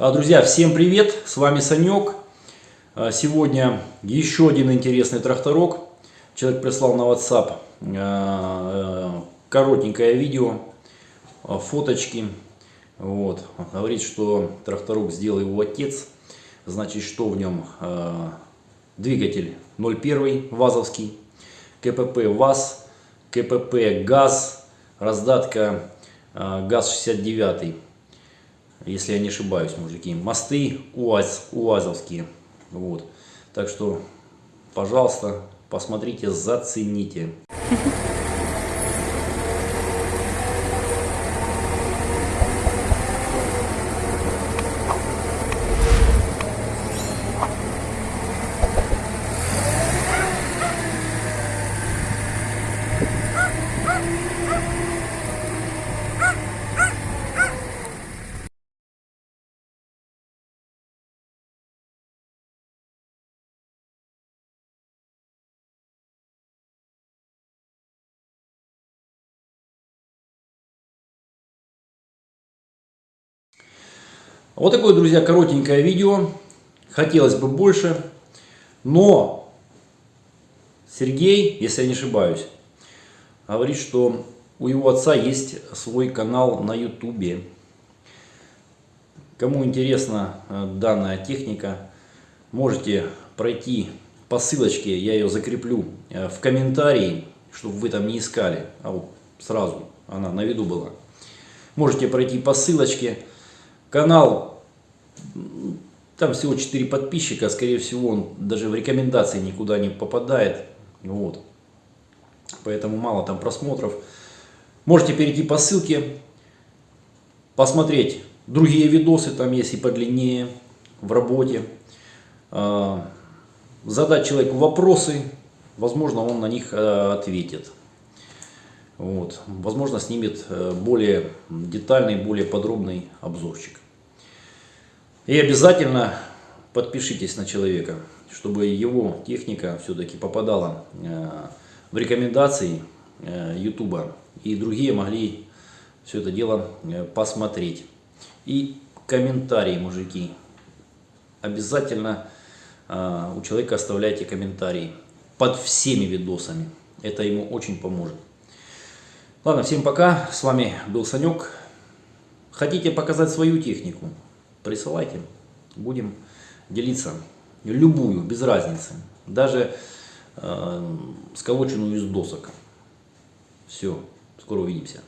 А, Друзья, всем привет! С вами Санек. А, Сегодня еще один интересный тракторок. Человек прислал на WhatsApp а, коротенькое видео, фоточки. Вот. Говорит, что тракторок сделал его отец. Значит, что в нем? Двигатель 01 ВАЗовский, КПП ВАЗ, КПП ГАЗ, раздатка а, ГАЗ-69 если я не ошибаюсь, мужики. Мосты УАЗ, УАЗовские. Вот. Так что, пожалуйста, посмотрите, зацените. Вот такое, друзья, коротенькое видео. Хотелось бы больше, но Сергей, если я не ошибаюсь, говорит, что у его отца есть свой канал на ютубе. Кому интересна э, данная техника, можете пройти по ссылочке, я ее закреплю э, в комментарии, чтобы вы там не искали, а вот сразу она на виду была. Можете пройти по ссылочке. Канал, там всего 4 подписчика, скорее всего он даже в рекомендации никуда не попадает. Вот. Поэтому мало там просмотров. Можете перейти по ссылке, посмотреть другие видосы, там есть и подлиннее в работе. А, задать человеку вопросы, возможно он на них э, ответит. Вот. Возможно, снимет э, более детальный, более подробный обзорчик. И обязательно подпишитесь на человека, чтобы его техника все-таки попадала э, в рекомендации э, и другие могли все это дело посмотреть. И комментарии, мужики. Обязательно у человека оставляйте комментарии под всеми видосами. Это ему очень поможет. Ладно, всем пока. С вами был Санек. Хотите показать свою технику? Присылайте. Будем делиться. Любую, без разницы. Даже э, сколоченную из досок. Все. Скоро увидимся.